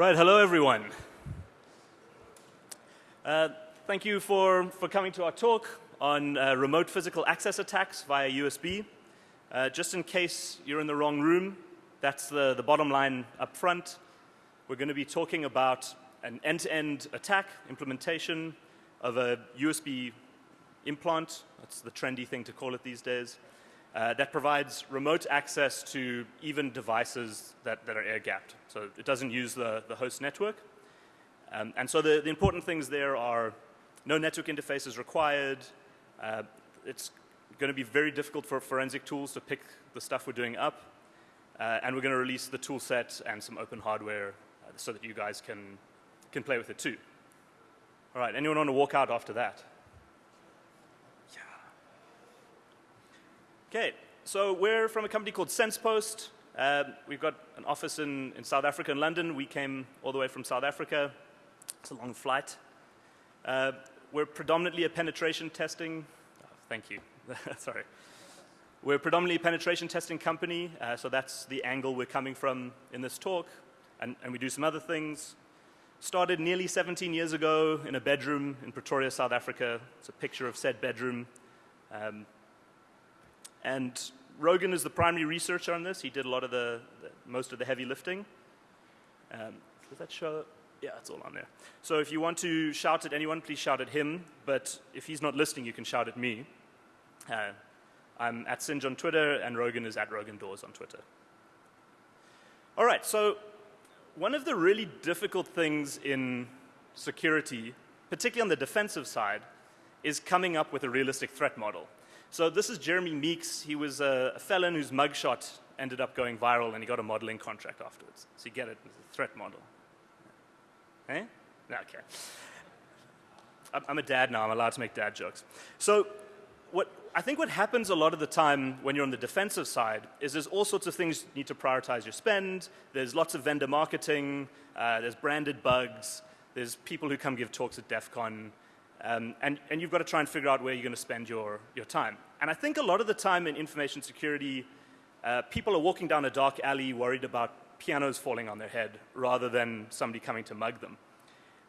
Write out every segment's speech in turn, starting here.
Right, hello everyone. Uh, thank you for, for coming to our talk on uh, remote physical access attacks via USB. Uh, just in case you're in the wrong room, that's the, the bottom line up front. We're going to be talking about an end-to-end -end attack implementation of a USB implant. That's the trendy thing to call it these days. Uh, that provides remote access to even devices that, that are air-gapped. So it doesn't use the, the host network. Um, and so the, the, important things there are no network interfaces required. Uh, it's going to be very difficult for forensic tools to pick the stuff we're doing up. Uh, and we're going to release the tool set and some open hardware uh, so that you guys can, can play with it too. All right, anyone want to walk out after that? Okay, so we're from a company called SensePost. Uh, we've got an office in, in South Africa and London. We came all the way from South Africa. It's a long flight. Uh, we're predominantly a penetration testing, oh, thank you, sorry. We're predominantly a penetration testing company, uh, so that's the angle we're coming from in this talk. And, and, we do some other things. Started nearly 17 years ago in a bedroom in Pretoria, South Africa. It's a picture of said bedroom. Um, and Rogan is the primary researcher on this. He did a lot of the, the most of the heavy lifting. Um, does that show? Yeah, it's all on there. So if you want to shout at anyone, please shout at him. But if he's not listening, you can shout at me. Uh, I'm at Sinj on Twitter, and Rogan is at Rogan Doors on Twitter. All right, so one of the really difficult things in security, particularly on the defensive side, is coming up with a realistic threat model. So this is Jeremy Meeks. He was a, felon whose mugshot ended up going viral and he got a modeling contract afterwards. So you get it, it's a threat model. Eh? Okay. I'm a dad now, I'm allowed to make dad jokes. So what, I think what happens a lot of the time when you're on the defensive side is there's all sorts of things you need to prioritize your spend. There's lots of vendor marketing. Uh, there's branded bugs. There's people who come give talks at DEF CON. Um, and, and you've got to try and figure out where you're going to spend your, your time. And I think a lot of the time in information security, uh, people are walking down a dark alley worried about pianos falling on their head rather than somebody coming to mug them.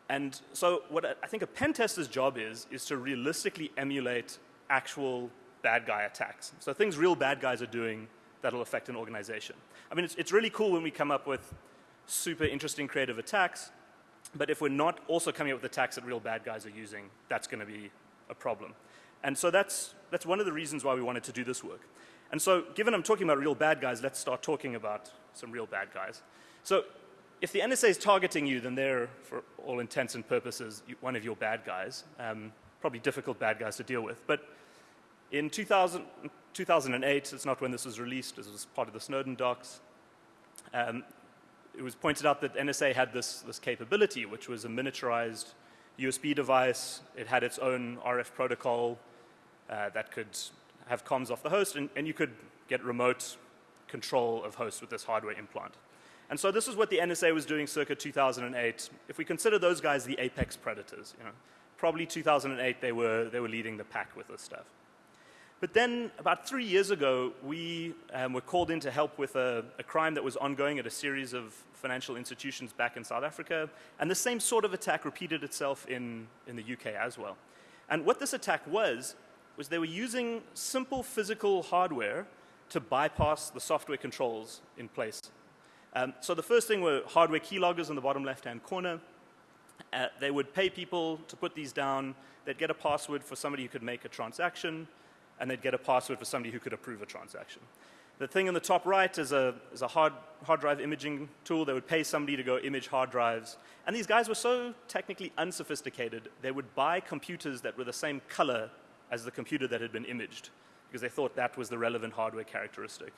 And so what I think a pen tester's job is, is to realistically emulate actual bad guy attacks. So things real bad guys are doing that'll affect an organization. I mean, it's, it's really cool when we come up with super interesting creative attacks, but if we're not also coming up with the attacks that real bad guys are using, that's going to be a problem. And so that's, that's one of the reasons why we wanted to do this work. And so given I'm talking about real bad guys, let's start talking about some real bad guys. So if the NSA is targeting you, then they're, for all intents and purposes, one of your bad guys. Um, probably difficult bad guys to deal with. But in 2000, 2008, it's not when this was released, this was part of the Snowden docs, um, it was pointed out that NSA had this, this capability, which was a miniaturized USB device. It had its own RF protocol uh, that could have comms off the host, and, and you could get remote control of hosts with this hardware implant. And so this is what the NSA was doing circa 2008. If we consider those guys the apex predators, you know, probably 2008 they were, they were leading the pack with this stuff. But then about three years ago, we um, were called in to help with a, a, crime that was ongoing at a series of financial institutions back in South Africa. And the same sort of attack repeated itself in, in the UK as well. And what this attack was, was they were using simple physical hardware to bypass the software controls in place. Um, so the first thing were hardware keyloggers in the bottom left-hand corner. Uh, they would pay people to put these down. They'd get a password for somebody who could make a transaction and they'd get a password for somebody who could approve a transaction. The thing in the top right is a, is a hard, hard drive imaging tool. They would pay somebody to go image hard drives. And these guys were so technically unsophisticated, they would buy computers that were the same color as the computer that had been imaged because they thought that was the relevant hardware characteristic.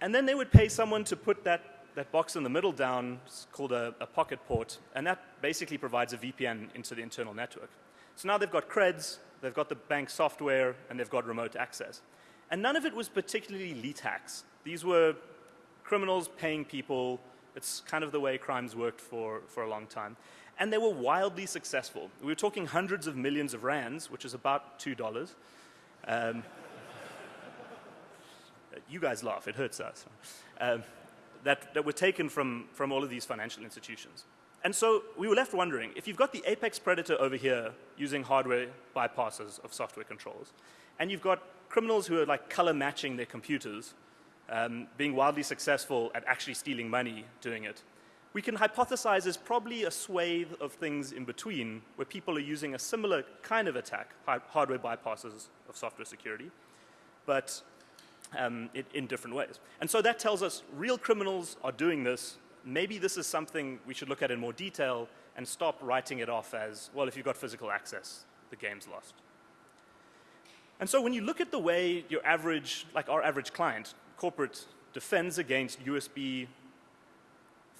And then they would pay someone to put that, that box in the middle down, called a, a pocket port, and that basically provides a VPN into the internal network. So now they've got creds, they've got the bank software, and they've got remote access. And none of it was particularly elite hacks. These were criminals paying people. It's kind of the way crimes worked for, for a long time. And they were wildly successful. We were talking hundreds of millions of rands, which is about $2. Um, you guys laugh, it hurts us. Um, that, that were taken from, from all of these financial institutions. And so we were left wondering, if you've got the apex predator over here using hardware bypasses of software controls, and you've got criminals who are like color matching their computers, um, being wildly successful at actually stealing money doing it, we can hypothesize there's probably a swathe of things in between where people are using a similar kind of attack, hardware bypasses of software security, but um, it, in different ways. And so that tells us real criminals are doing this. Maybe this is something we should look at in more detail and stop writing it off as, well, if you've got physical access, the game's lost. And so when you look at the way your average, like our average client, corporate, defends against USB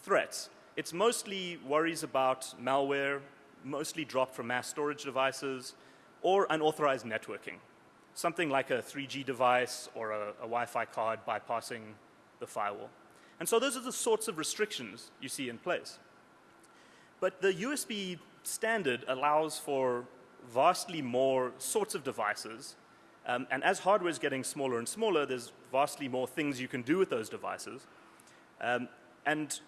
threats, it's mostly worries about malware, mostly dropped from mass storage devices, or unauthorized networking something like a 3G device or a, a Wi-Fi card bypassing the firewall. And so those are the sorts of restrictions you see in place. But the USB standard allows for vastly more sorts of devices. Um, and as hardware is getting smaller and smaller, there's vastly more things you can do with those devices. Um, and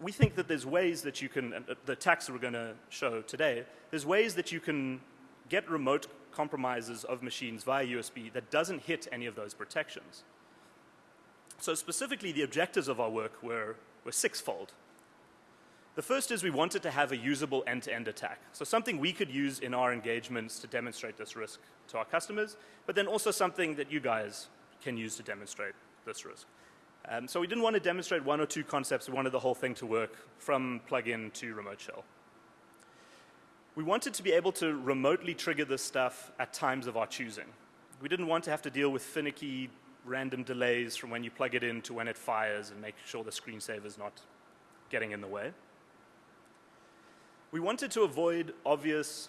we think that there's ways that you can, uh, the attacks we're going to show today, there's ways that you can get remote compromises of machines via USB that doesn't hit any of those protections. So specifically, the objectives of our work were, were sixfold. The first is we wanted to have a usable end-to-end -end attack. So something we could use in our engagements to demonstrate this risk to our customers, but then also something that you guys can use to demonstrate this risk. Um, so we didn't want to demonstrate one or two concepts. We wanted the whole thing to work from plug-in to remote shell. We wanted to be able to remotely trigger this stuff at times of our choosing. We didn't want to have to deal with finicky random delays from when you plug it in to when it fires and make sure the screensaver is not getting in the way. We wanted to avoid obvious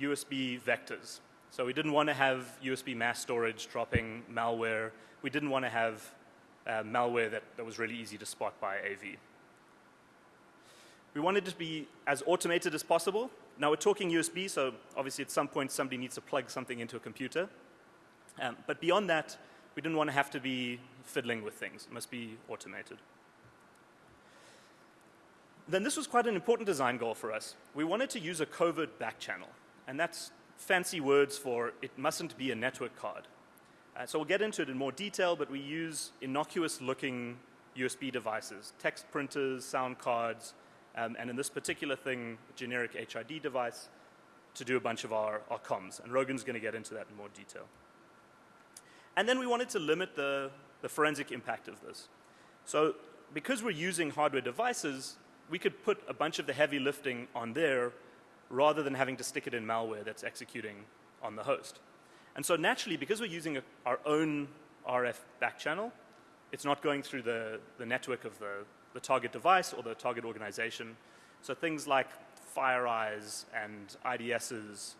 USB vectors. So we didn't want to have USB mass storage dropping malware. We didn't want to have uh, malware that, that was really easy to spot by AV. We wanted to be as automated as possible now we're talking USB, so obviously at some point somebody needs to plug something into a computer. Um, but beyond that, we didn't want to have to be fiddling with things. It must be automated. Then this was quite an important design goal for us. We wanted to use a covert back channel, and that's fancy words for it mustn't be a network card. Uh, so we'll get into it in more detail, but we use innocuous looking USB devices, text printers, sound cards, um, and in this particular thing, generic HID device, to do a bunch of our, our comms. And Rogan's going to get into that in more detail. And then we wanted to limit the, the forensic impact of this. So because we're using hardware devices, we could put a bunch of the heavy lifting on there rather than having to stick it in malware that's executing on the host. And so naturally, because we're using a, our own RF back channel, it's not going through the, the network of the, the target device or the target organization. So things like FireEyes and IDSs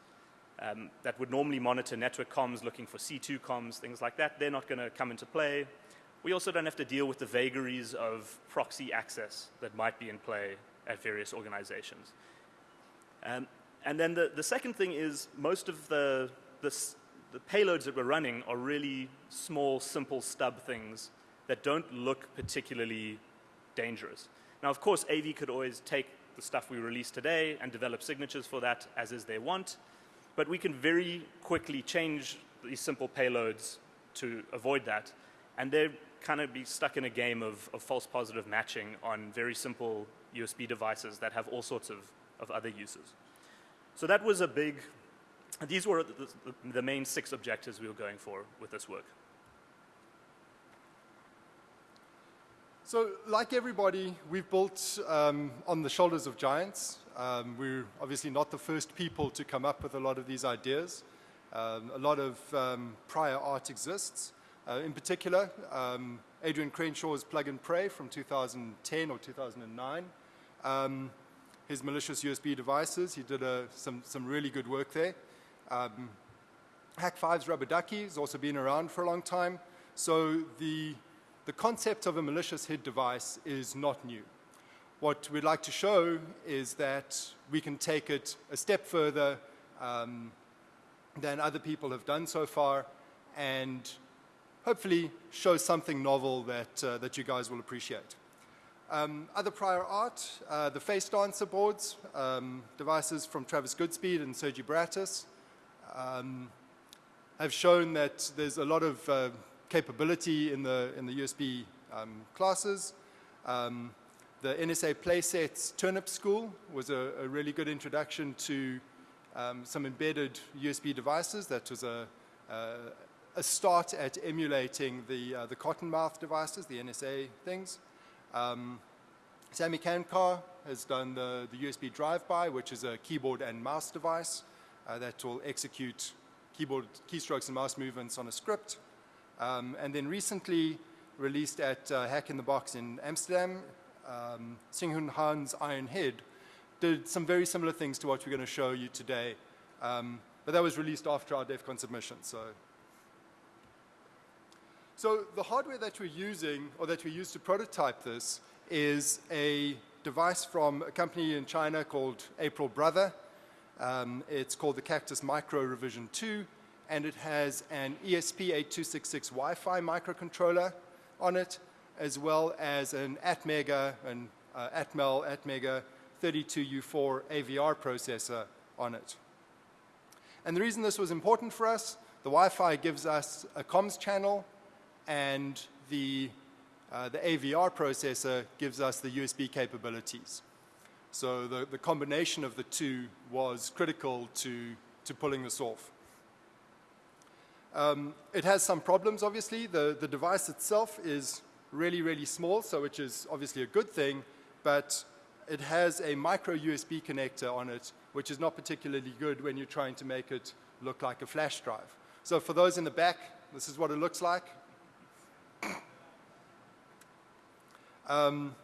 um, that would normally monitor network comms looking for C2 comms, things like that, they're not going to come into play. We also don't have to deal with the vagaries of proxy access that might be in play at various organizations. Um, and then the, the second thing is most of the, the, the payloads that we're running are really small, simple stub things that don't look particularly dangerous. Now, of course, AV could always take the stuff we release today and develop signatures for that as is they want, but we can very quickly change these simple payloads to avoid that, and they're kind of be stuck in a game of, of false positive matching on very simple USB devices that have all sorts of, of other uses. So that was a big, these were the, the, the main six objectives we were going for with this work. So like everybody, we've built um, on the shoulders of giants. Um, we're obviously not the first people to come up with a lot of these ideas. Um, a lot of um, prior art exists. Uh, in particular, um, Adrian Crenshaw's Plug and Pray from 2010 or 2009. Um, his malicious USB devices, he did uh, some, some really good work there. Hack 5's Rubber Ducky has also been around for a long time. So the the concept of a malicious HID device is not new. What we'd like to show is that we can take it a step further um, than other people have done so far and hopefully show something novel that, uh, that you guys will appreciate. Um, other prior art, uh, the face dancer boards, um, devices from Travis Goodspeed and Sergi Baratas, um, have shown that there's a lot of uh, capability in the, in the USB um, classes. The NSA Playsets Turnip School was a, a really good introduction to um, some embedded USB devices. That was a, a, a start at emulating the, uh, the Cottonmouth devices, the NSA things. Um, Sammy Kankar has done the, the USB drive-by, which is a keyboard and mouse device uh, that will execute keyboard keystrokes and mouse movements on a script. Um, and then recently released at uh, Hack in the Box in Amsterdam, um, Singhun Han's Iron Head did some very similar things to what we're going to show you today. Um, but that was released after our DEF CON submission. So. so the hardware that we're using, or that we use to prototype this, is a device from a company in China called April Brother. Um, it's called the Cactus Micro Revision 2, and it has an ESP8266 Wi-Fi microcontroller on it, as well as an Atmega, an uh, Atmel Atmega 32U4 AVR processor on it. And the reason this was important for us, the Wi-Fi gives us a comms channel, and the, uh, the AVR processor gives us the USB capabilities. So the, the combination of the two was critical to, to pulling this off. Um, it has some problems, obviously. The, the device itself is really, really small, so which is obviously a good thing, but it has a micro USB connector on it, which is not particularly good when you're trying to make it look like a flash drive. So for those in the back, this is what it looks like. Um,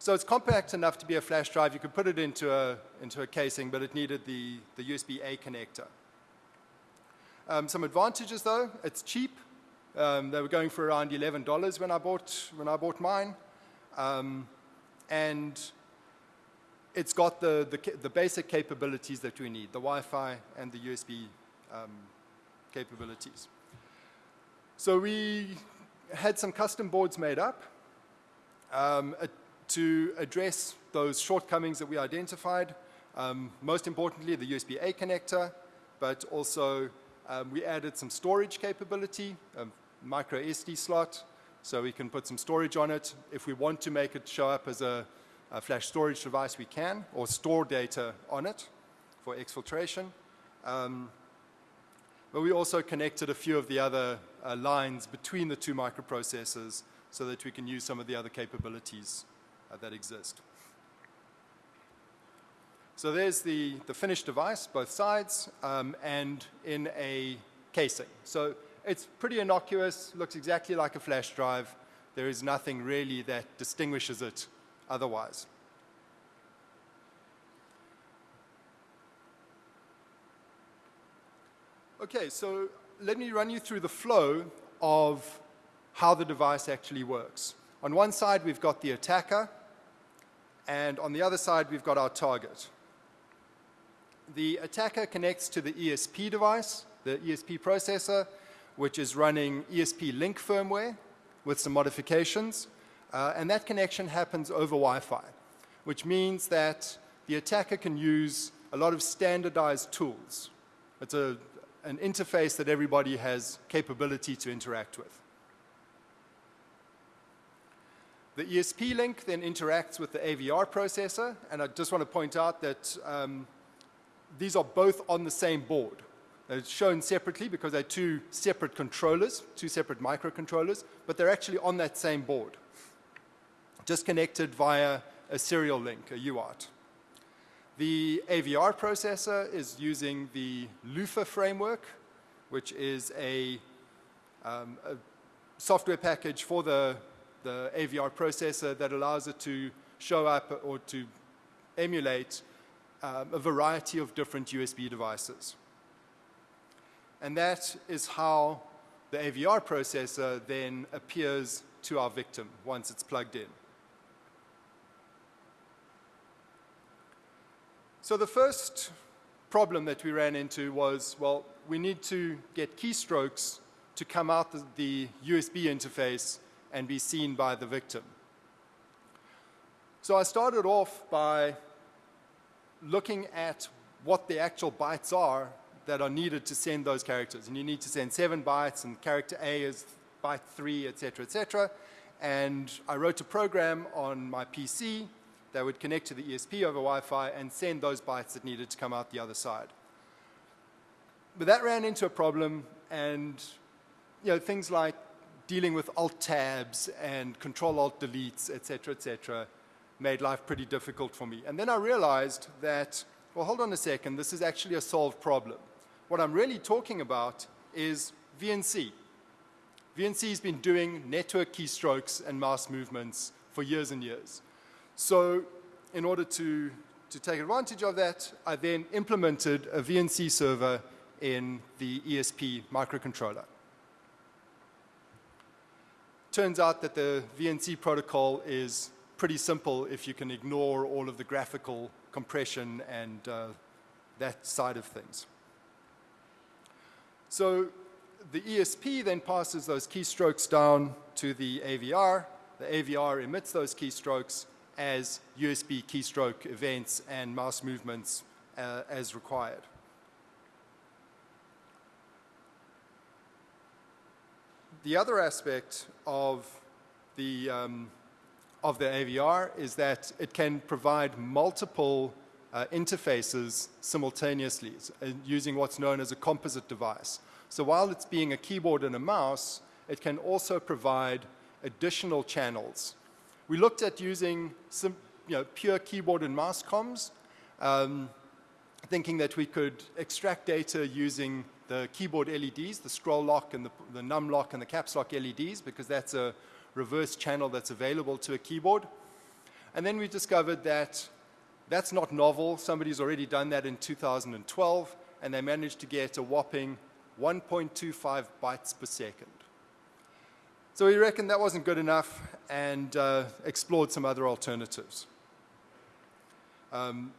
so it's compact enough to be a flash drive. You could put it into a, into a casing, but it needed the, the USB-A connector. Um, some advantages, though. It's cheap. Um, they were going for around $11 when I bought, when I bought mine. Um, and it's got the, the, the, basic capabilities that we need, the Wi-Fi and the USB um, capabilities. So we had some custom boards made up um, to address those shortcomings that we identified. Um, most importantly, the USB-A connector, but also um, we added some storage capability, a micro SD slot, so we can put some storage on it. If we want to make it show up as a, a flash storage device, we can, or store data on it for exfiltration. Um, but we also connected a few of the other uh, lines between the two microprocessors so that we can use some of the other capabilities uh, that exist. So there's the, the finished device, both sides, um, and in a casing. So it's pretty innocuous, looks exactly like a flash drive. There is nothing really that distinguishes it otherwise. Okay, so let me run you through the flow of how the device actually works. On one side, we've got the attacker, and on the other side, we've got our target. The attacker connects to the ESP device, the ESP processor, which is running ESP link firmware with some modifications. Uh, and that connection happens over Wi-Fi, which means that the attacker can use a lot of standardized tools. It's a, an interface that everybody has capability to interact with. The ESP link then interacts with the AVR processor, and I just want to point out that um, these are both on the same board. They're shown separately because they're two separate controllers, two separate microcontrollers, but they're actually on that same board, just connected via a serial link, a UART. The AVR processor is using the Luffa framework, which is a, um, a software package for the the AVR processor that allows it to show up or to emulate um, a variety of different USB devices. And that is how the AVR processor then appears to our victim once it's plugged in. So the first problem that we ran into was, well, we need to get keystrokes to come out the, the USB interface and be seen by the victim. So I started off by looking at what the actual bytes are that are needed to send those characters. And you need to send seven bytes, and character A is byte three, et cetera, et cetera. And I wrote a program on my PC that would connect to the ESP over Wi-Fi and send those bytes that needed to come out the other side. But that ran into a problem, and you know, things like dealing with alt tabs and control alt deletes, et cetera, et cetera, made life pretty difficult for me. And then I realized that, well, hold on a second, this is actually a solved problem. What I'm really talking about is VNC. VNC has been doing network keystrokes and mouse movements for years and years. So in order to, to take advantage of that, I then implemented a VNC server in the ESP microcontroller. Turns out that the VNC protocol is pretty simple if you can ignore all of the graphical compression and uh, that side of things. So the ESP then passes those keystrokes down to the AVR. The AVR emits those keystrokes as USB keystroke events and mouse movements uh, as required. The other aspect of the, um, of the AVR is that it can provide multiple uh, interfaces simultaneously uh, using what's known as a composite device. So while it's being a keyboard and a mouse, it can also provide additional channels. We looked at using some, you know, pure keyboard and mouse comms, um, thinking that we could extract data using the keyboard LEDs, the scroll lock and the, the num lock and the caps lock LEDs, because that's a reverse channel that's available to a keyboard. And then we discovered that that's not novel. Somebody's already done that in 2012, and they managed to get a whopping 1.25 bytes per second. So we reckoned that wasn't good enough and uh, explored some other alternatives. Um,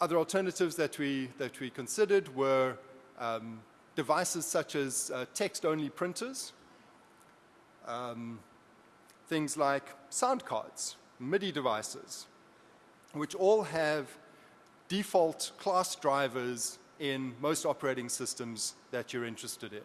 other alternatives that we, that we considered were um, devices such as uh, text-only printers, um, things like sound cards, MIDI devices, which all have default class drivers in most operating systems that you're interested in.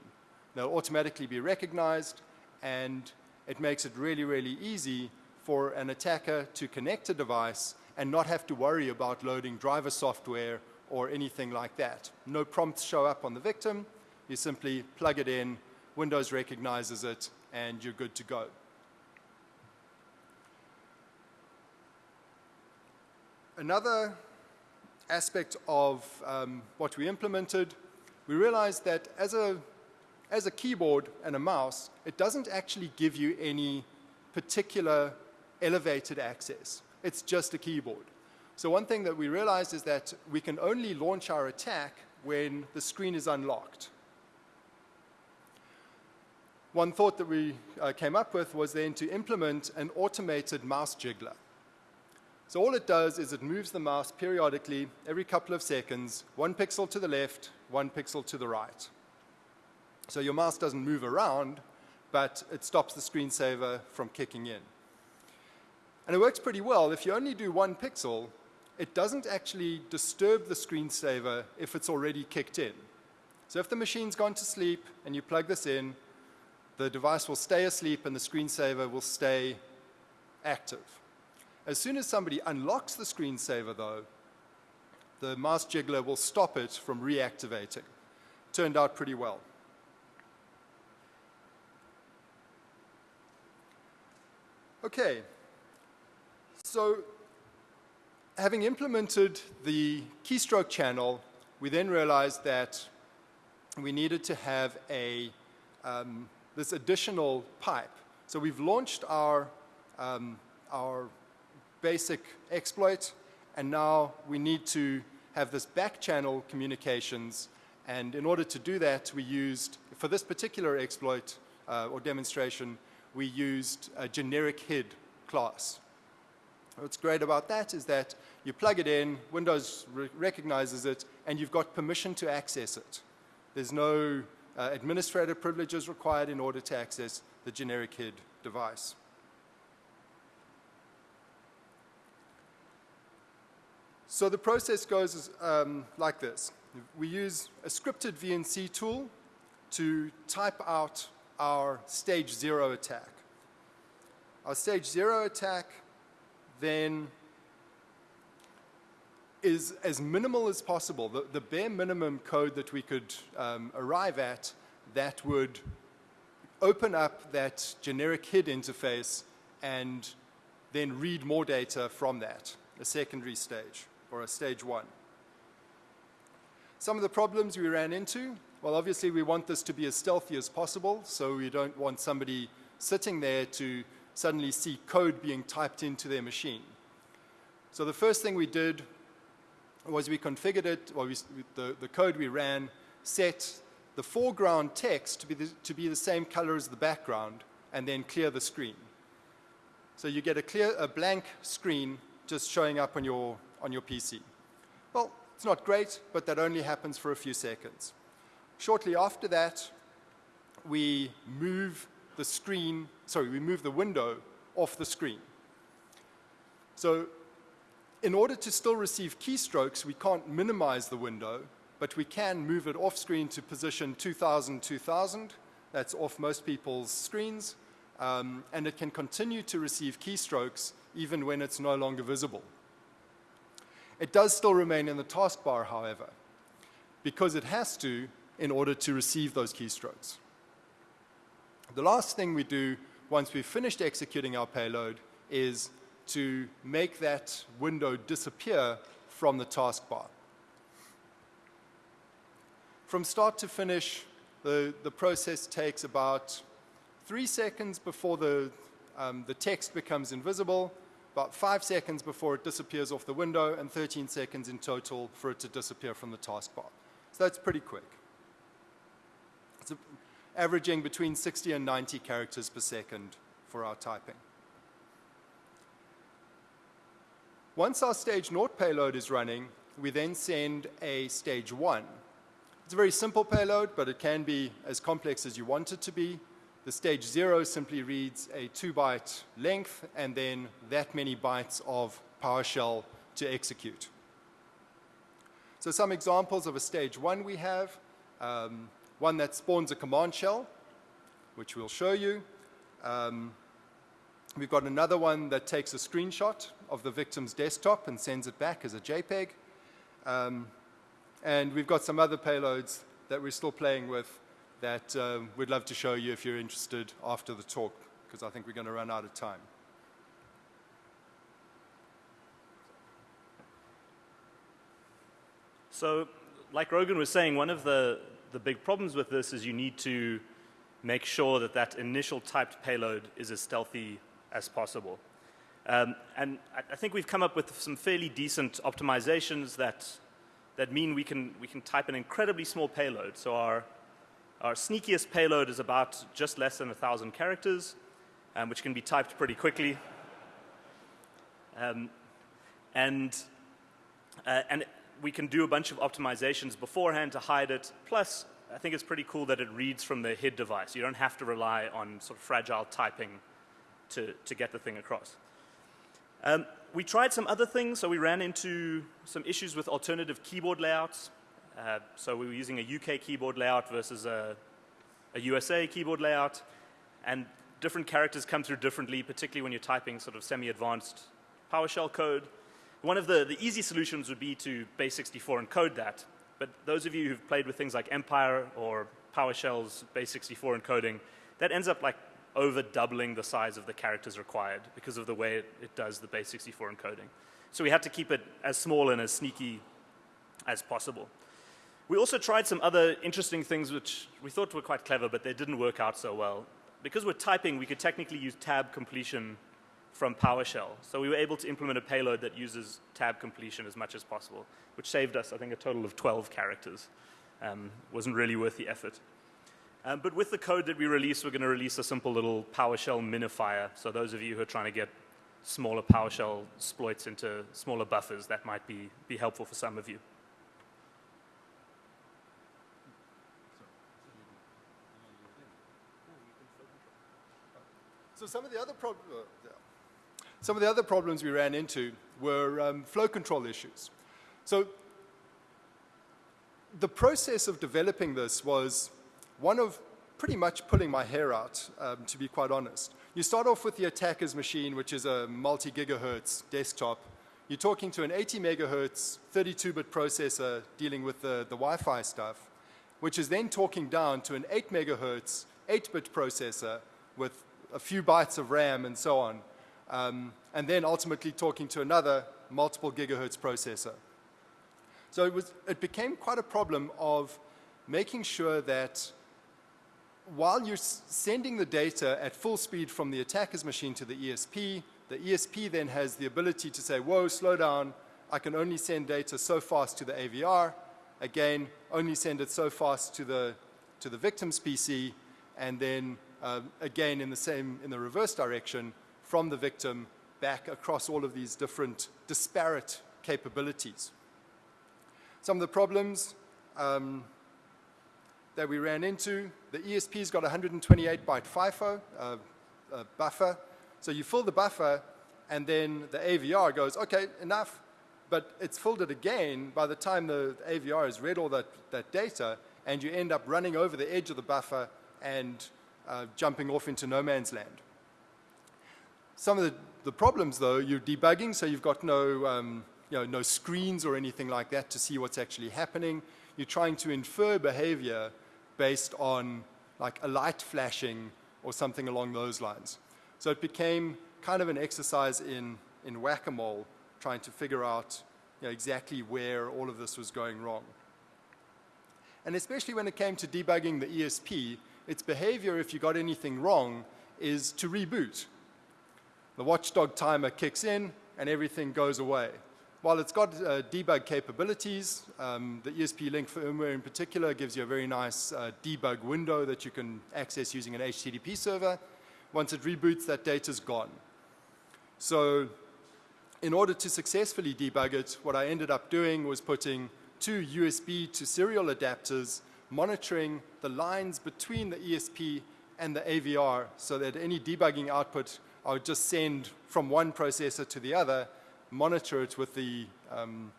They'll automatically be recognized, and it makes it really, really easy for an attacker to connect a device and not have to worry about loading driver software or anything like that. No prompts show up on the victim. You simply plug it in, Windows recognizes it, and you're good to go. Another aspect of um, what we implemented, we realized that as a, as a keyboard and a mouse, it doesn't actually give you any particular elevated access. It's just a keyboard. So one thing that we realized is that we can only launch our attack when the screen is unlocked. One thought that we uh, came up with was then to implement an automated mouse jiggler. So all it does is it moves the mouse periodically every couple of seconds, one pixel to the left, one pixel to the right. So your mouse doesn't move around, but it stops the screensaver from kicking in. And it works pretty well. If you only do one pixel, it doesn't actually disturb the screensaver if it's already kicked in. So if the machine's gone to sleep and you plug this in, the device will stay asleep and the screensaver will stay active. As soon as somebody unlocks the screensaver, though, the mouse jiggler will stop it from reactivating. Turned out pretty well. Okay, so having implemented the keystroke channel, we then realized that we needed to have a um, this additional pipe. So we've launched our, um, our basic exploit, and now we need to have this back channel communications. And in order to do that, we used, for this particular exploit uh, or demonstration, we used a generic HID class. What's great about that is that you plug it in, Windows re recognizes it, and you've got permission to access it. There's no uh, privileges required in order to access the generic HID device. So the process goes um, like this. We use a scripted VNC tool to type out our stage zero attack. Our stage zero attack then is as minimal as possible. The, the bare minimum code that we could um, arrive at that would open up that generic HID interface and then read more data from that, a secondary stage or a stage one. Some of the problems we ran into, well, obviously we want this to be as stealthy as possible, so we don't want somebody sitting there to suddenly see code being typed into their machine. So the first thing we did was we configured it, or we, the, the code we ran set the foreground text to be, the, to be the same color as the background, and then clear the screen. So you get a clear, a blank screen just showing up on your, on your PC. Well, it's not great, but that only happens for a few seconds. Shortly after that, we move the screen, sorry, we move the window off the screen. So in order to still receive keystrokes, we can't minimize the window, but we can move it off screen to position 2000, 2000. That's off most people's screens. Um, and it can continue to receive keystrokes even when it's no longer visible. It does still remain in the taskbar, however, because it has to in order to receive those keystrokes. The last thing we do once we've finished executing our payload is to make that window disappear from the taskbar. From start to finish, the, the process takes about three seconds before the, um, the text becomes invisible, about five seconds before it disappears off the window, and 13 seconds in total for it to disappear from the taskbar. So that's pretty quick. It's averaging between 60 and 90 characters per second for our typing. Once our stage naught payload is running, we then send a stage one. It's a very simple payload, but it can be as complex as you want it to be. The stage zero simply reads a two byte length and then that many bytes of PowerShell to execute. So some examples of a stage one we have, um, one that spawns a command shell, which we'll show you. Um, we've got another one that takes a screenshot of the victim's desktop and sends it back as a JPEG. Um, and we've got some other payloads that we're still playing with that um, we'd love to show you if you're interested after the talk, because I think we're going to run out of time. So, like Rogan was saying, one of the, the big problems with this is you need to make sure that that initial typed payload is as stealthy as possible. Um, and I, I think we've come up with some fairly decent optimizations that, that mean we can, we can type an incredibly small payload. So our, our sneakiest payload is about just less than 1,000 characters, um, which can be typed pretty quickly. Um, and, uh, and we can do a bunch of optimizations beforehand to hide it. Plus, I think it's pretty cool that it reads from the HID device. You don't have to rely on sort of fragile typing to, to get the thing across. Um, we tried some other things, so we ran into some issues with alternative keyboard layouts. Uh, so we were using a UK keyboard layout versus a, a USA keyboard layout, and different characters come through differently, particularly when you're typing sort of semi-advanced PowerShell code. One of the, the easy solutions would be to base64 encode that, but those of you who've played with things like Empire or PowerShell's base64 encoding, that ends up like over doubling the size of the characters required because of the way it, it does the base64 encoding. So we had to keep it as small and as sneaky as possible. We also tried some other interesting things which we thought were quite clever, but they didn't work out so well. Because we're typing, we could technically use tab completion from PowerShell. So we were able to implement a payload that uses tab completion as much as possible, which saved us, I think, a total of 12 characters. Um, wasn't really worth the effort. Um, but with the code that we release, we're going to release a simple little PowerShell minifier. So those of you who are trying to get smaller PowerShell exploits into smaller buffers, that might be, be helpful for some of you. So some of the other prob- uh, some of the other problems we ran into were um, flow control issues. So the process of developing this was one of pretty much pulling my hair out, um, to be quite honest. You start off with the attacker's machine, which is a multi-gigahertz desktop. You're talking to an 80 megahertz 32-bit processor dealing with the, the Wi-Fi stuff, which is then talking down to an 8 megahertz 8-bit processor with a few bytes of RAM and so on, um, and then ultimately talking to another multiple gigahertz processor. So it, was, it became quite a problem of making sure that while you're sending the data at full speed from the attacker's machine to the ESP, the ESP then has the ability to say, whoa, slow down, I can only send data so fast to the AVR, again, only send it so fast to the, to the victim's PC, and then uh, again in the same, in the reverse direction, from the victim back across all of these different disparate capabilities. Some of the problems um, that we ran into, the ESP's got 128 byte FIFO uh, uh, buffer. So you fill the buffer and then the AVR goes, okay, enough. But it's filled it again by the time the AVR has read all that, that data and you end up running over the edge of the buffer and uh, jumping off into no man's land. Some of the, the problems though, you're debugging, so you've got no um, you know, no screens or anything like that to see what's actually happening. You're trying to infer behavior based on like a light flashing or something along those lines. So it became kind of an exercise in, in whack-a-mole, trying to figure out you know, exactly where all of this was going wrong. And especially when it came to debugging the ESP, its behavior, if you got anything wrong, is to reboot. The watchdog timer kicks in and everything goes away. While it's got uh, debug capabilities, um, the ESP Link firmware in particular gives you a very nice uh, debug window that you can access using an HTTP server. Once it reboots, that data is gone. So in order to successfully debug it, what I ended up doing was putting two USB to serial adapters monitoring the lines between the ESP and the AVR so that any debugging output I would just send from one processor to the other monitor it with the, um,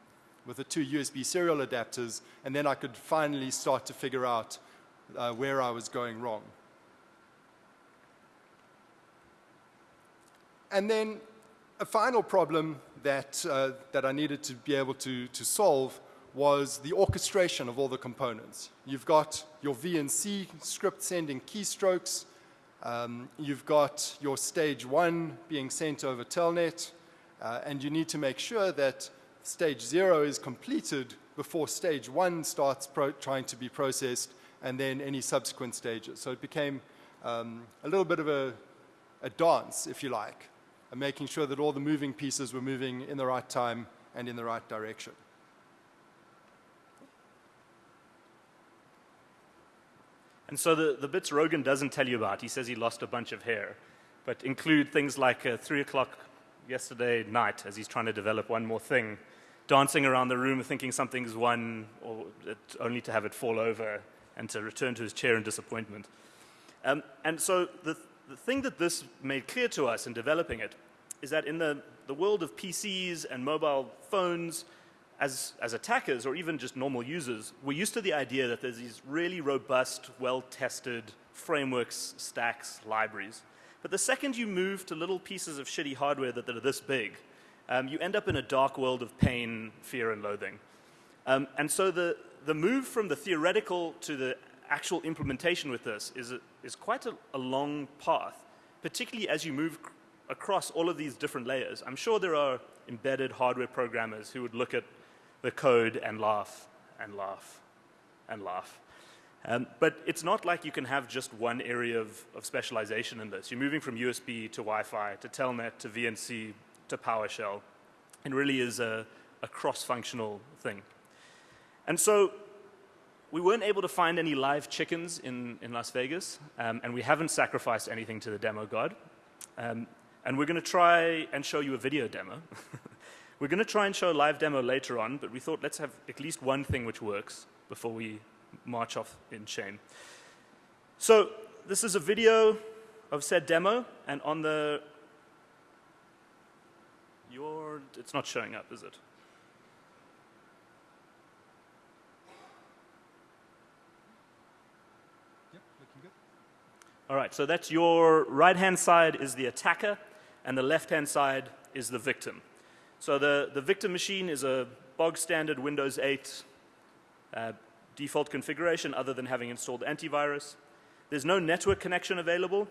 with the two USB serial adapters, and then I could finally start to figure out uh, where I was going wrong. And then a final problem that, uh, that I needed to be able to, to solve was the orchestration of all the components. You've got your VNC script sending keystrokes. Um, you've got your stage one being sent over Telnet. Uh, and you need to make sure that stage zero is completed before stage one starts trying to be processed and then any subsequent stages. So it became um, a little bit of a, a dance, if you like, making sure that all the moving pieces were moving in the right time and in the right direction. And so the, the bits Rogan doesn't tell you about, he says he lost a bunch of hair, but include things like a 3 o'clock yesterday night as he's trying to develop one more thing, dancing around the room thinking something's won, or only to have it fall over and to return to his chair in disappointment. Um, and so the, the thing that this made clear to us in developing it is that in the, the world of PCs and mobile phones, as, as attackers or even just normal users, we're used to the idea that there's these really robust, well-tested frameworks, stacks, libraries. But the second you move to little pieces of shitty hardware that, that are this big, um, you end up in a dark world of pain, fear, and loathing. Um, and so the, the move from the theoretical to the actual implementation with this is, a, is quite a, a long path, particularly as you move across all of these different layers. I'm sure there are embedded hardware programmers who would look at the code and laugh and laugh and laugh. Um, but it's not like you can have just one area of, of specialization in this. You're moving from USB to Wi-Fi to Telnet to VNC to PowerShell. It really is a, a cross-functional thing. And so we weren't able to find any live chickens in, in Las Vegas, um, and we haven't sacrificed anything to the demo god. Um, and we're going to try and show you a video demo. we're going to try and show a live demo later on, but we thought let's have at least one thing which works before we march off in shame. So this is a video of said demo, and on the your it's not showing up, is it? Yep, looking good. All right, so that's your right hand side is the attacker, and the left hand side is the victim. So the, the victim machine is a bog standard Windows 8 uh, default configuration other than having installed antivirus. There's no network connection available,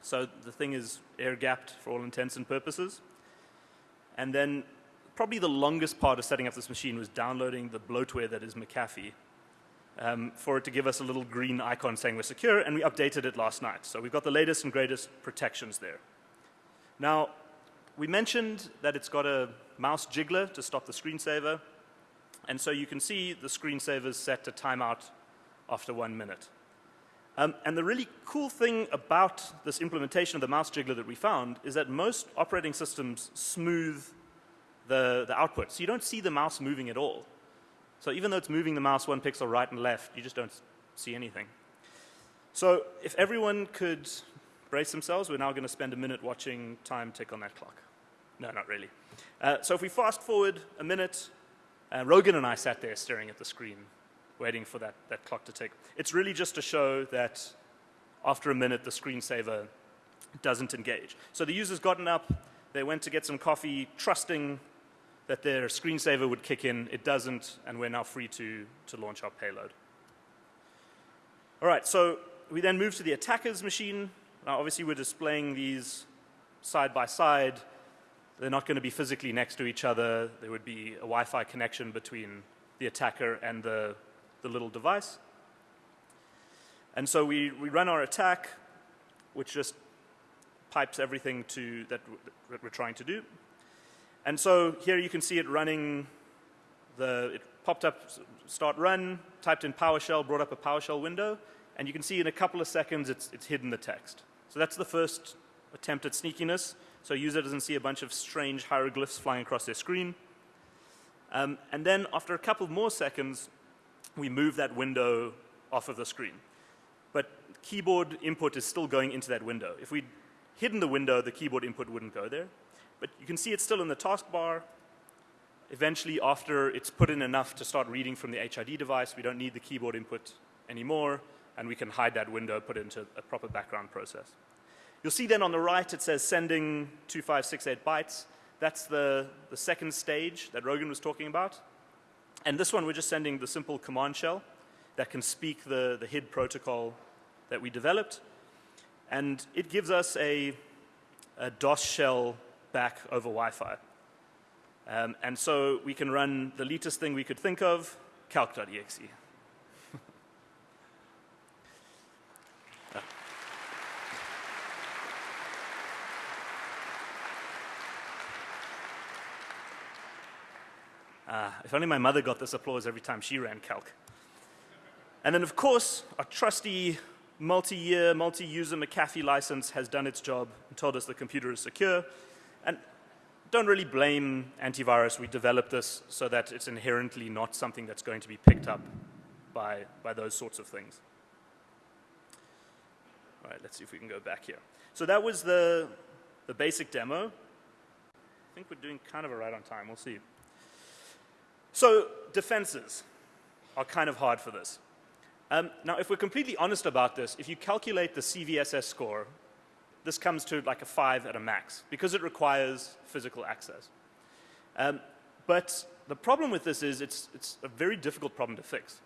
so the thing is air gapped for all intents and purposes. And then probably the longest part of setting up this machine was downloading the bloatware that is McAfee um, for it to give us a little green icon saying we're secure, and we updated it last night. So we've got the latest and greatest protections there. Now, we mentioned that it's got a mouse jiggler to stop the screensaver, and so you can see the screensaver is set to timeout after one minute. Um, and the really cool thing about this implementation of the mouse jiggler that we found is that most operating systems smooth the, the output. So you don't see the mouse moving at all. So even though it's moving the mouse one pixel right and left, you just don't see anything. So if everyone could brace themselves, we're now going to spend a minute watching time tick on that clock. No, not really. Uh, so if we fast forward a minute, uh, Rogan and I sat there staring at the screen, waiting for that, that clock to tick. It's really just to show that after a minute, the screensaver doesn't engage. So the user's gotten up, they went to get some coffee, trusting that their screensaver would kick in. It doesn't, and we're now free to, to launch our payload. All right, so we then move to the attacker's machine. Now, obviously, we're displaying these side by side. They're not going to be physically next to each other. There would be a Wi Fi connection between the attacker and the, the little device. And so we, we run our attack, which just pipes everything to that, that we're trying to do. And so here you can see it running the, it popped up start run, typed in PowerShell, brought up a PowerShell window, and you can see in a couple of seconds it's, it's hidden the text. So that's the first attempt at sneakiness. So a user doesn't see a bunch of strange hieroglyphs flying across their screen. Um, and then after a couple more seconds, we move that window off of the screen. But keyboard input is still going into that window. If we'd hidden the window, the keyboard input wouldn't go there. But you can see it's still in the taskbar. Eventually, after it's put in enough to start reading from the HID device, we don't need the keyboard input anymore, and we can hide that window, put it into a proper background process. You'll see then on the right it says sending 2568 bytes. That's the, the second stage that Rogan was talking about. And this one, we're just sending the simple command shell that can speak the, the HID protocol that we developed. And it gives us a, a DOS shell back over Wi-Fi. Um, and so we can run the latest thing we could think of, calc.exe. Uh, if only my mother got this applause every time she ran calc. And then, of course, our trusty multi-year, multi-user McAfee license has done its job and told us the computer is secure. And don't really blame antivirus. We developed this so that it's inherently not something that's going to be picked up by, by those sorts of things. All right, let's see if we can go back here. So that was the, the basic demo. I think we're doing kind of a right on time. We'll see. So defenses are kind of hard for this. Um, now, if we're completely honest about this, if you calculate the CVSS score this comes to like a five at a max because it requires physical access. Um, but the problem with this is it's, it's a very difficult problem to fix.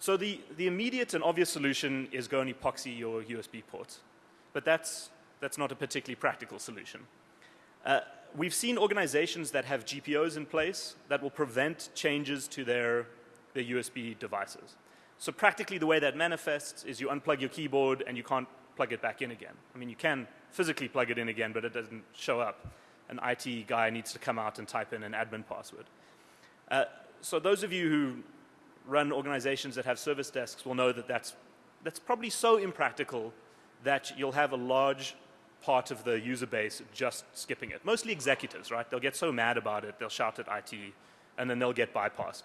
So the, the immediate and obvious solution is go and epoxy your USB ports. But that's, that's not a particularly practical solution. Uh, we've seen organizations that have GPOs in place that will prevent changes to their, their USB devices. So practically the way that manifests is you unplug your keyboard and you can't plug it back in again. I mean, you can physically plug it in again, but it doesn't show up. An IT guy needs to come out and type in an admin password. Uh, so those of you who run organizations that have service desks will know that that's, that's probably so impractical that you'll have a large part of the user base just skipping it. Mostly executives, right? They'll get so mad about it, they'll shout at IT, and then they'll get bypassed.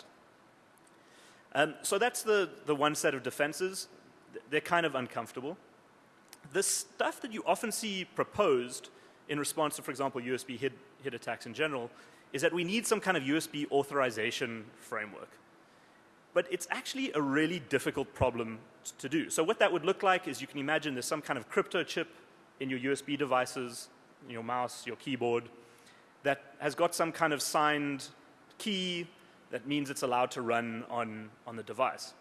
Um, so that's the, the one set of defenses. They're kind of uncomfortable. the stuff that you often see proposed in response to, for example, USB hit, hit attacks in general, is that we need some kind of USB authorization framework. But it's actually a really difficult problem to do. So what that would look like is you can imagine there's some kind of crypto chip in your USB devices, your mouse, your keyboard, that has got some kind of signed key that means it's allowed to run on, on the device.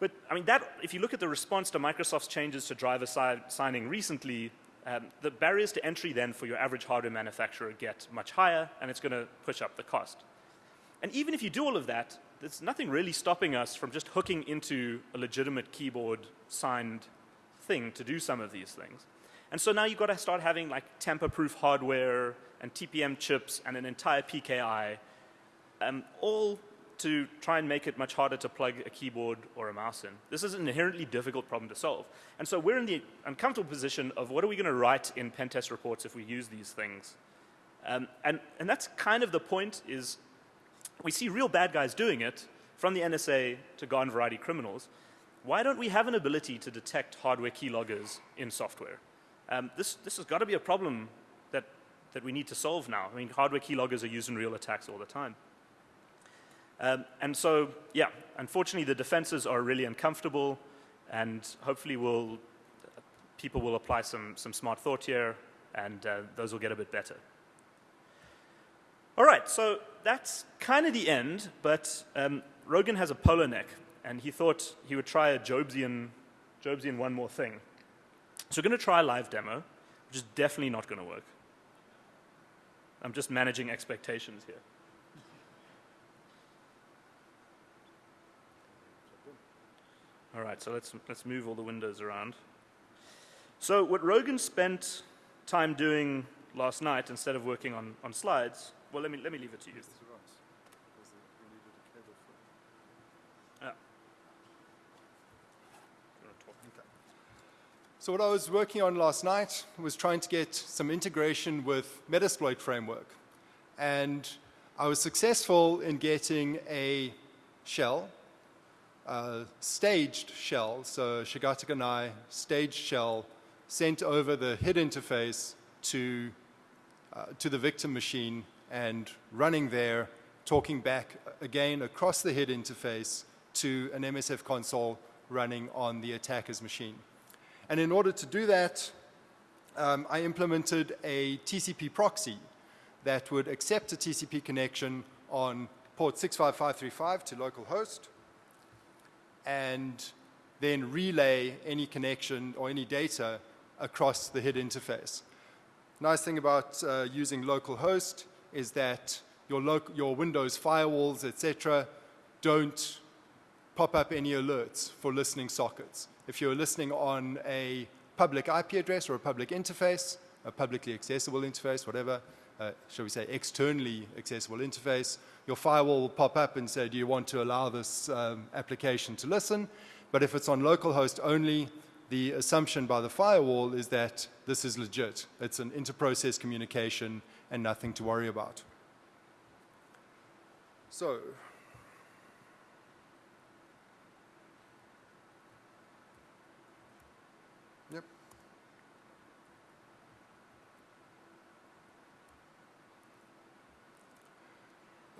But I mean, that, if you look at the response to Microsoft's changes to driver si signing recently, um, the barriers to entry then for your average hardware manufacturer get much higher, and it's going to push up the cost. And even if you do all of that, there's nothing really stopping us from just hooking into a legitimate keyboard signed thing to do some of these things. And so now you've got to start having like tamper-proof hardware and TPM chips and an entire PKI, um, all to try and make it much harder to plug a keyboard or a mouse in. This is an inherently difficult problem to solve. And so we're in the uncomfortable position of what are we going to write in pen test reports if we use these things? Um, and, and that's kind of the point is we see real bad guys doing it from the NSA to garden variety criminals. Why don't we have an ability to detect hardware keyloggers in software? Um, this, this has got to be a problem that, that we need to solve now. I mean, hardware keyloggers are used in real attacks all the time. Um, and so, yeah, unfortunately, the defenses are really uncomfortable, and hopefully, we'll, people will apply some, some smart thought here, and uh, those will get a bit better. All right, so that's kind of the end, but um, Rogan has a polo neck, and he thought he would try a Jobsian, Jobsian one more thing. So we're going to try a live demo, which is definitely not going to work. I'm just managing expectations here. All right, so let's, let's move all the windows around. So what Rogan spent time doing last night instead of working on, on slides, well, let me, let me leave it to you. So what I was working on last night was trying to get some integration with Metasploit framework. And I was successful in getting a shell uh, staged shell, so Shigata Ganai staged shell sent over the HID interface to, uh, to the victim machine and running there, talking back again across the HID interface to an MSF console running on the attacker's machine. And in order to do that, um, I implemented a TCP proxy that would accept a TCP connection on port 65535 to localhost and then relay any connection or any data across the HID interface. Nice thing about uh, using localhost is that your, your Windows firewalls, etc., don't pop up any alerts for listening sockets. If you're listening on a public IP address or a public interface, a publicly accessible interface, whatever, uh, shall we say externally accessible interface, your firewall will pop up and say, do you want to allow this um, application to listen? But if it's on localhost only, the assumption by the firewall is that this is legit. It's an inter-process communication and nothing to worry about. So,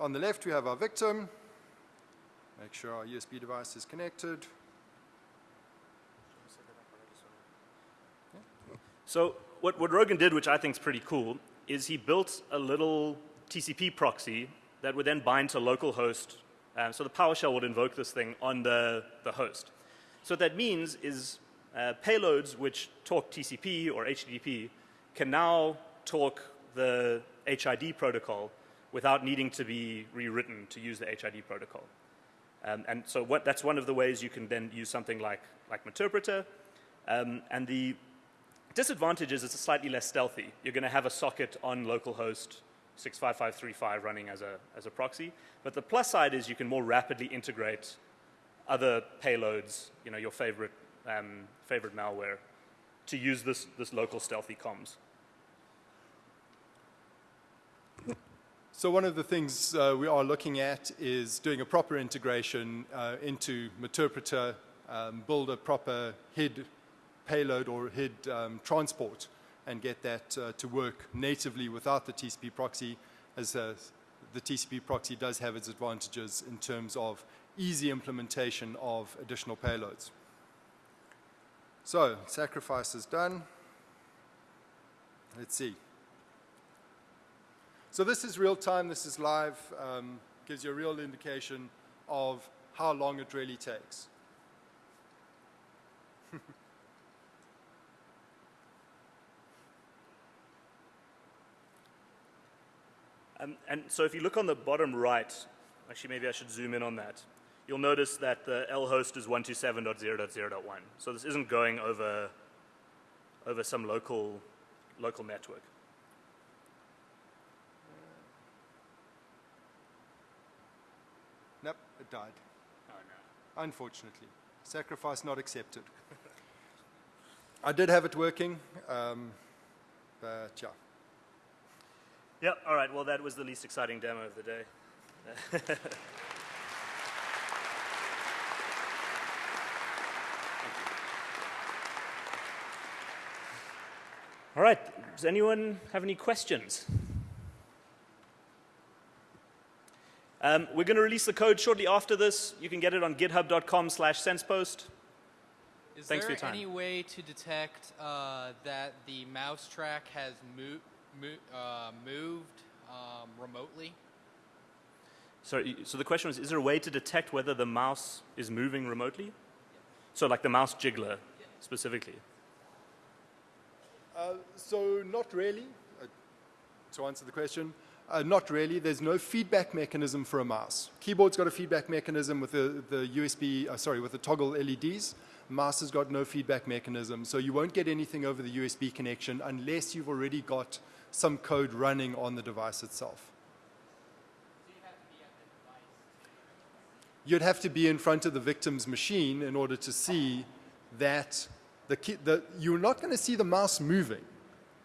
On the left, we have our victim. Make sure our USB device is connected. So what, what Rogan did, which I think is pretty cool, is he built a little TCP proxy that would then bind to localhost. Um, so the PowerShell would invoke this thing on the, the host. So what that means is uh, payloads which talk TCP or HTTP can now talk the HID protocol without needing to be rewritten to use the HID protocol. Um, and so what, that's one of the ways you can then use something like, like Meterpreter. Um, and the disadvantage is it's slightly less stealthy. You're going to have a socket on localhost 65535 running as a, as a proxy. But the plus side is you can more rapidly integrate other payloads, you know, your favorite, um, favorite malware, to use this, this local stealthy comms. So one of the things uh, we are looking at is doing a proper integration uh, into Meterpreter, um, build a proper HID payload or HID um, transport and get that uh, to work natively without the TCP proxy, as uh, the TCP proxy does have its advantages in terms of easy implementation of additional payloads. So, sacrifice is done. Let's see. So this is real time, this is live, um, gives you a real indication of how long it really takes. Um, and so if you look on the bottom right, actually maybe I should zoom in on that. You'll notice that the L host is 127.0.0.1. So this isn't going over, over some local, local network. Nope, it died. Unfortunately. Sacrifice not accepted. I did have it working, um, but yeah. Yeah, all right. Well, that was the least exciting demo of the day. all right. Does anyone have any questions? Um, we're going to release the code shortly after this. You can get it on github.com slash sensepost. Is Thanks for there your time. any way to detect uh, that the mouse track has mo- mo- uh, moved um, remotely? So, so the question was, is there a way to detect whether the mouse is moving remotely? So like the mouse jiggler specifically. Uh, so not really, uh, to answer the question. Uh, not really. There's no feedback mechanism for a mouse. Keyboard's got a feedback mechanism with the, the USB, uh, sorry, with the toggle LEDs. Mouse has got no feedback mechanism, so you won't get anything over the USB connection unless you've already got some code running on the device itself. You'd have to be in front of the victim's machine in order to see that the, the you're not going to see the mouse moving.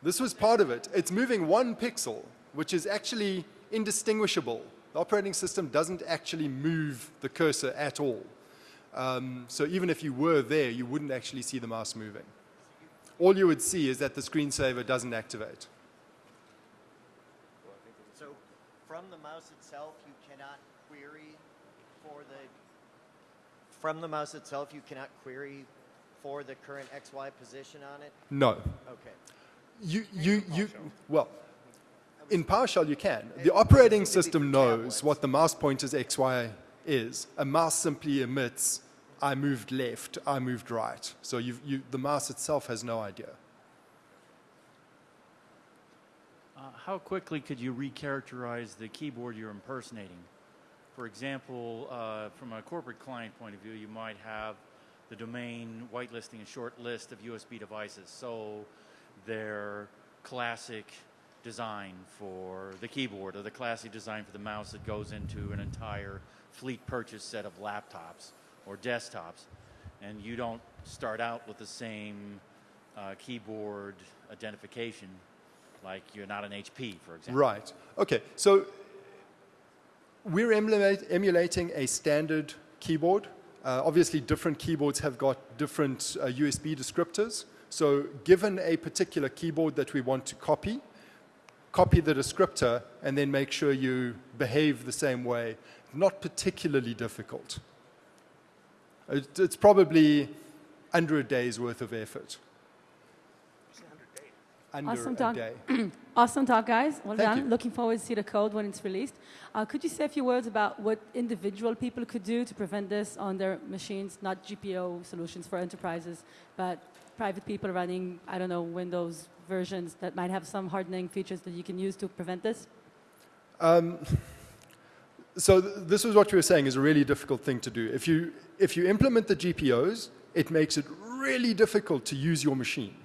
This was part of it. It's moving one pixel, which is actually indistinguishable. The operating system doesn't actually move the cursor at all. Um, so even if you were there, you wouldn't actually see the mouse moving. All you would see is that the screensaver doesn't activate. So from the mouse itself, you cannot query for the, from the mouse itself, you cannot query for the current XY position on it? No. Okay. You, you, you, well, in PowerShell you can. The operating system knows what the mouse pointer's XY is. A mouse simply emits, I moved left, I moved right. So you, the mouse itself has no idea. Uh, how quickly could you recharacterize the keyboard you're impersonating? For example, uh, from a corporate client point of view, you might have the domain whitelisting a short list of USB devices. So their classic design for the keyboard or the classic design for the mouse that goes into an entire fleet purchase set of laptops or desktops. And you don't start out with the same uh, keyboard identification like you're not an HP, for example. Right. Okay. So we're emulating a standard keyboard. Uh, obviously, different keyboards have got different uh, USB descriptors. So given a particular keyboard that we want to copy, copy the descriptor and then make sure you behave the same way. Not particularly difficult. It, it's probably under a day's worth of effort. Under Awesome a talk. day. Awesome talk, guys. Well Thank done. you. Looking forward to see the code when it's released. Uh, could you say a few words about what individual people could do to prevent this on their machines? Not GPO solutions for enterprises, but private people running, I don't know, Windows versions that might have some hardening features that you can use to prevent this? So th- this is what you were saying is a really difficult thing to do. If you, if you implement the GPOs, it makes it really difficult to use your machine.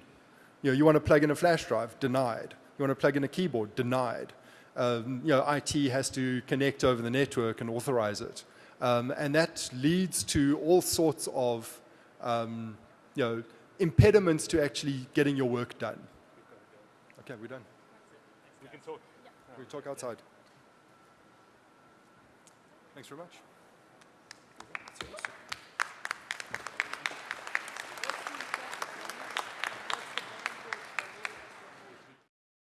You know, you want to plug in a flash drive, denied. You want to plug in a keyboard, denied. Um, you know, IT has to connect over the network and authorize it. Um, and that leads to all sorts of, um, you know, impediments to actually getting your work done. Okay, we're done. We can talk. We talk outside. Thanks very much.